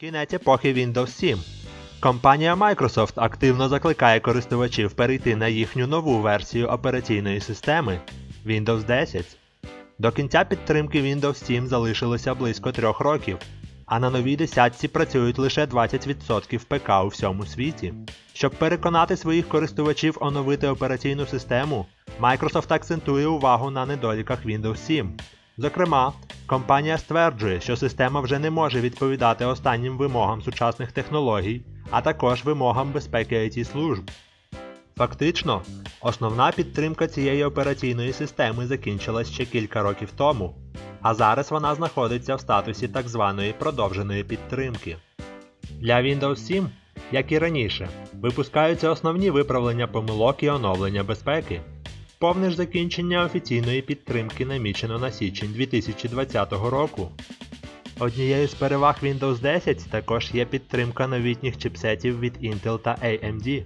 Кінець епохи Windows 7. Компанія Microsoft активно закликає користувачів перейти на їхню нову версію операційної системи Windows 10. До кінця підтримки Windows 7 залишилося близько трьох років, а на новій десятці працюють лише 20% ПК у всьому світі. Щоб переконати своїх користувачів оновити операційну систему, Microsoft акцентує увагу на недоліках Windows 7. Зокрема, компанія стверджує, що система вже не може відповідати останнім вимогам сучасних технологій, а також вимогам безпеки IT служб. Фактично, основна підтримка цієї операційної системи закінчилась ще кілька років тому, а зараз вона знаходиться в статусі так званої продовженої підтримки. Для Windows 7, як і раніше, випускаються основні виправлення помилок і оновлення безпеки. Повне ж закінчення офіційної підтримки намічено на січень 2020 року. Однією з переваг Windows 10 також є підтримка новітніх чипсетів від Intel та AMD.